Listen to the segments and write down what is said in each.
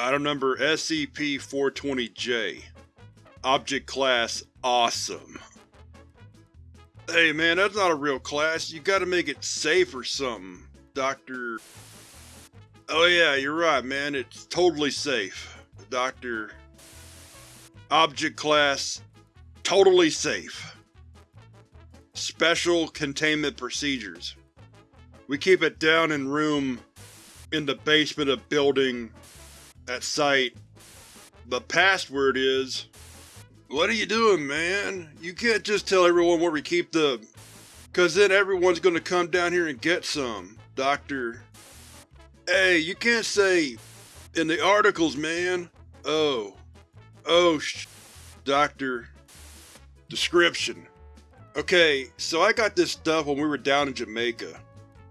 Item number SCP-420-J Object Class Awesome Hey man, that's not a real class, you gotta make it safe or something, Dr. Oh yeah, you're right man, it's totally safe. Dr. Object Class Totally Safe Special Containment Procedures We keep it down in room in the basement of building at site. The password is… What are you doing, man? You can't just tell everyone where we keep the… Cause then everyone's gonna come down here and get some, Doctor. Hey, you can't say… In the articles, man. Oh. Oh sh… Doctor. Description. Okay, so I got this stuff when we were down in Jamaica.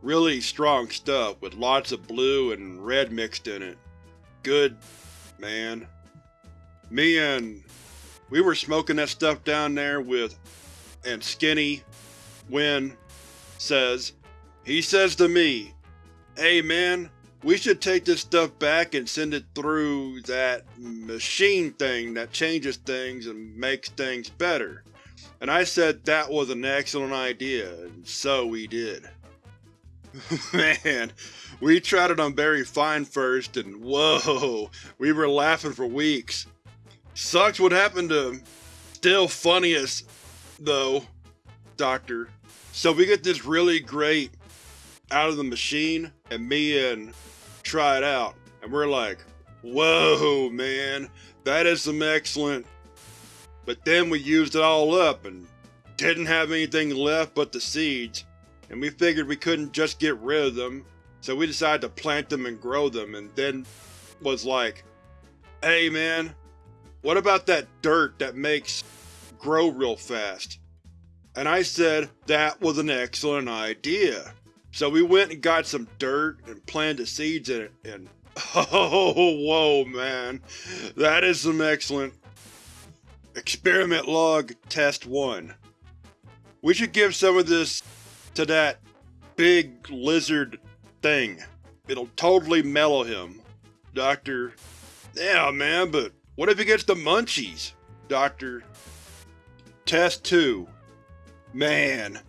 Really strong stuff with lots of blue and red mixed in it. Good, man. Me and… we were smoking that stuff down there with… and Skinny, when, says, he says to me, Hey man, we should take this stuff back and send it through that machine thing that changes things and makes things better. And I said that was an excellent idea, and so we did. Man, we tried it on Barry Fine first, and whoa, we were laughing for weeks. Sucks what happened to still funniest, though, Doctor. So we get this really great out of the machine, and me and try it out, and we're like, whoa, man, that is some excellent. But then we used it all up and didn't have anything left but the seeds, and we figured we couldn't just get rid of them, so we decided to plant them and grow them, and then was like, Hey man, what about that dirt that makes grow real fast? And I said that was an excellent idea. So we went and got some dirt and planted the seeds in it, and oh whoa man, that is some excellent. Experiment Log Test 1 We should give some of this to that big lizard thing. It'll totally mellow him. Doctor. Yeah, man, but what if he gets the munchies? Doctor. Test 2 Man,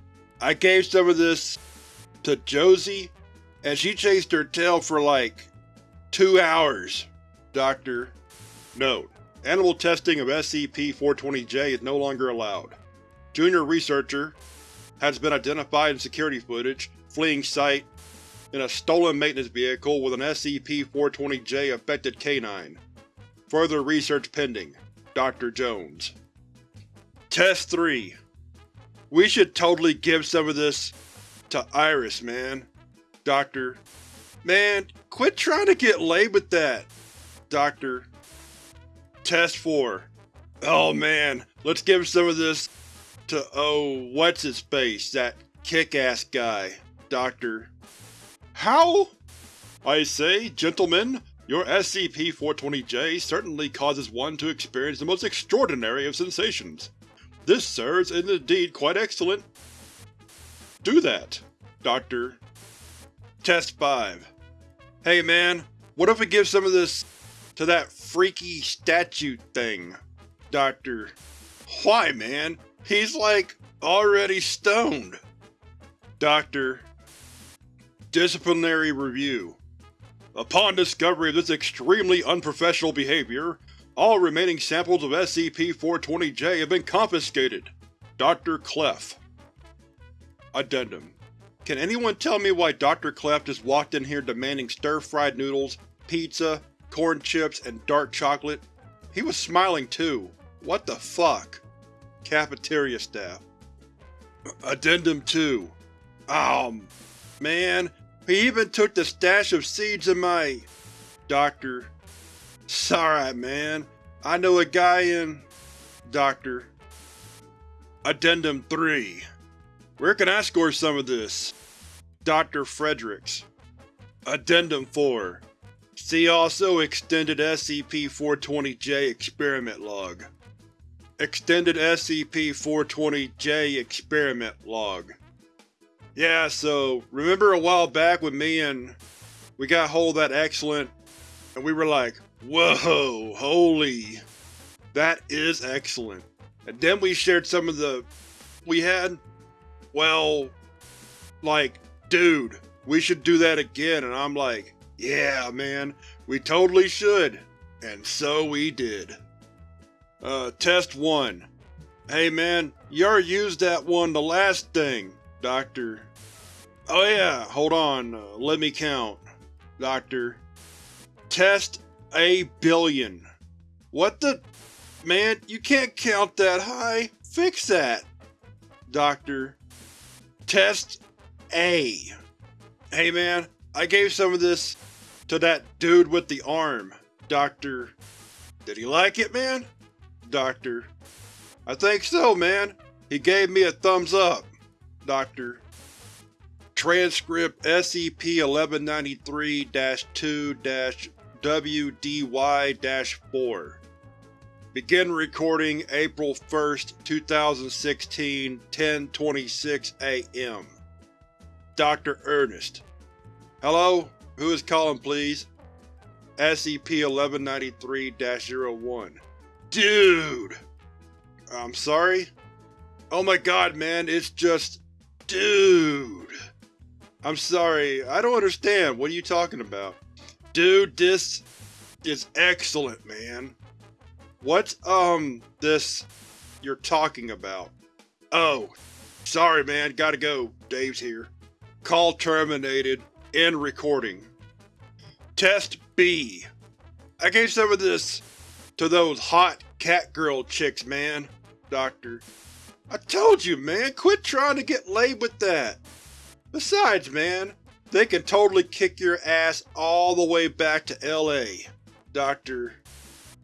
I gave some of this to Josie, and she chased her tail for like two hours. Doctor. Note: Animal testing of SCP-420-J is no longer allowed. Junior Researcher has been identified in security footage, fleeing site, in a stolen maintenance vehicle with an SCP-420-J affected canine. Further research pending. Dr. Jones. Test 3 We should totally give some of this to Iris, man. Doctor. Man, quit trying to get laid with that. Doctor. Test 4 Oh man, let's give some of this to oh, what's his face, that kick-ass guy, Doctor. How? I say, gentlemen, your SCP-420-J certainly causes one to experience the most extraordinary of sensations. This, sir, is indeed quite excellent. Do that, Doctor. Test 5 Hey man, what if we give some of this to that freaky statue thing? Doctor. Why man? He's like, already stoned. Doctor. Disciplinary Review Upon discovery of this extremely unprofessional behavior, all remaining samples of SCP-420-J have been confiscated. Dr. Clef Addendum Can anyone tell me why Dr. Clef just walked in here demanding stir-fried noodles, pizza, corn chips, and dark chocolate? He was smiling too. What the fuck? Cafeteria staff. Addendum 2 Um, man, he even took the stash of seeds in my… Doctor. Sorry, man, I know a guy in… Doctor. Addendum 3 Where can I score some of this? Dr. Fredericks. Addendum 4 See also Extended SCP-420-J Experiment Log Extended SCP-420-J Experiment Log Yeah, so, remember a while back when me and… we got hold of that excellent… and we were like, Whoa, holy. That is excellent. And then we shared some of the… we had? Well, like, dude, we should do that again, and I'm like, yeah man, we totally should. And so we did. Uh, test 1. Hey man, you already used that one the last thing, Doctor. Oh yeah, hold on, uh, let me count. Doctor. Test a billion. What the? Man, you can't count that high. Fix that. Doctor. Test A. Hey man, I gave some of this to that dude with the arm. Doctor. Did he like it, man? Doctor. I think so, man. He gave me a thumbs up. Doctor. Transcript SCP-1193-2-WDY-4 Begin recording April 1st, 2016, 10.26 AM Dr. Ernest Hello? Who is calling, please? SCP-1193-01 Dude! I'm sorry? Oh my god, man, it's just… Dude! I'm sorry, I don't understand, what are you talking about? Dude, this is excellent, man. What's, um, this you're talking about? Oh, sorry man, gotta go, Dave's here. Call terminated. End recording. Test B. I gave some of this to those hot catgirl chicks, man. Doctor. I told you, man, quit trying to get laid with that. Besides, man, they can totally kick your ass all the way back to LA. Doctor.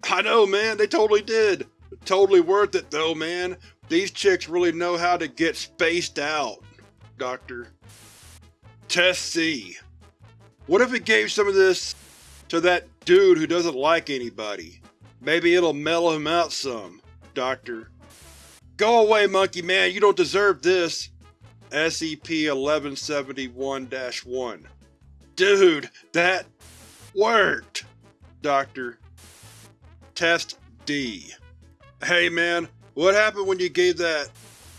I know, man, they totally did. Totally worth it, though, man. These chicks really know how to get spaced out. Doctor. Test C. What if it gave some of this to that dude who doesn't like anybody? Maybe it'll mellow him out some. Doctor. Go away, monkey man, you don't deserve this. SCP-1171-1 Dude, that worked! Doctor. Test D. Hey man, what happened when you gave that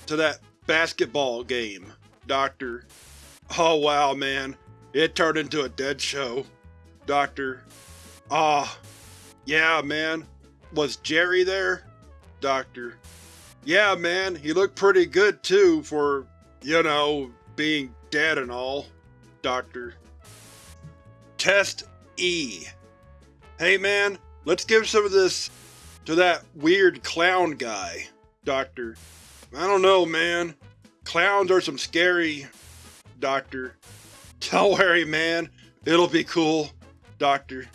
to that basketball game? Doctor. Oh wow man, it turned into a dead show. Doctor. Ah, yeah man, was Jerry there? Doctor. Yeah man, he looked pretty good too for, you know, being dead and all. Doctor. Test E. Hey man, let's give some of this to that weird clown guy. Doctor. I don't know, man. Clowns are some scary… Doctor. Don't worry, man. It'll be cool. Doctor.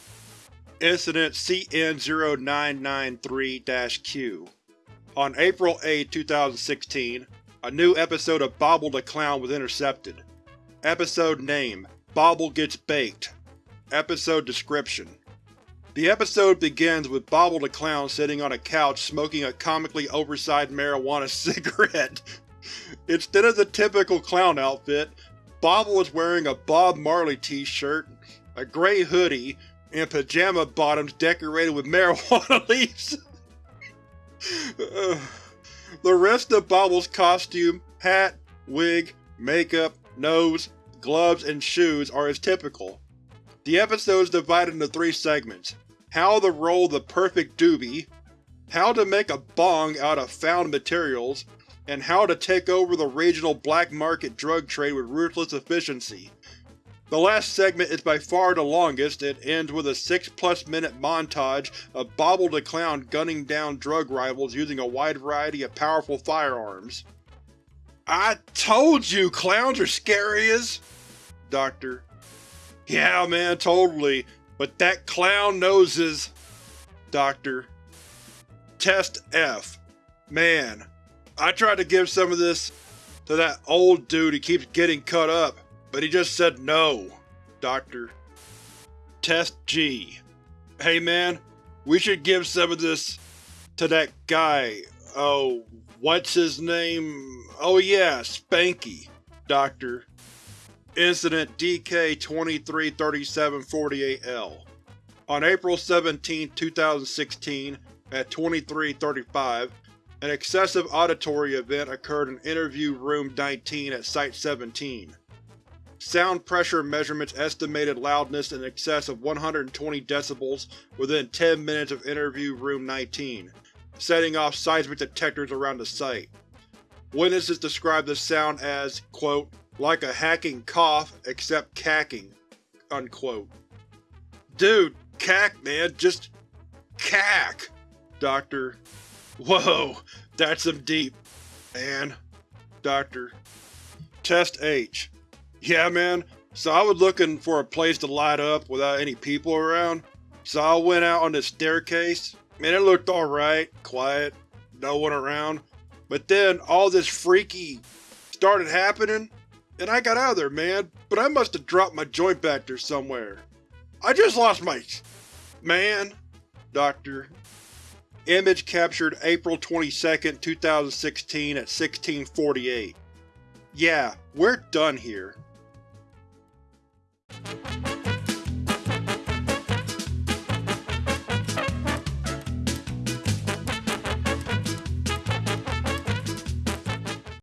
Incident CN-0993-Q On April 8, 2016, a new episode of Bobble the Clown was intercepted. Episode name: Bobble Gets Baked Episode description: The episode begins with Bobble the Clown sitting on a couch smoking a comically oversized marijuana cigarette. Instead of the typical clown outfit, Bobble is wearing a Bob Marley t-shirt, a gray hoodie, and pajama bottoms decorated with marijuana leaves. the rest of Bobble's costume, hat, wig, makeup, nose, gloves, and shoes are as typical. The episode is divided into three segments. How to roll the perfect doobie, how to make a bong out of found materials, and how to take over the regional black market drug trade with ruthless efficiency. The last segment is by far the longest, it ends with a 6-plus minute montage of Bobble the Clown gunning down drug rivals using a wide variety of powerful firearms. I told you clowns are scary as… Doctor. Yeah man, totally, but that clown knows his… Doctor. Test F. Man, I tried to give some of this to that old dude who keeps getting cut up. But he just said no. Doctor. Test G. Hey man, we should give some of this to that guy. Oh, what's his name? Oh yeah, Spanky. Doctor. Incident DK-233748-L On April 17, 2016, at 2335, an excessive auditory event occurred in Interview Room 19 at Site-17. Sound pressure measurements estimated loudness in excess of 120 decibels within 10 minutes of Interview Room 19, setting off seismic detectors around the site. Witnesses described the sound as, quote, like a hacking cough except cacking, unquote. Dude, cack man, just cack! Doctor. Whoa, that's some deep, man. Doctor. Test H. Yeah man, so I was looking for a place to light up without any people around, so I went out on the staircase, and it looked alright, quiet, no one around, but then all this freaky started happening, and I got out of there, man, but I must have dropped my joint back there somewhere. I just lost my… man. Doctor. Image captured April 22, 2016 at 1648. Yeah, we're done here. Thank you.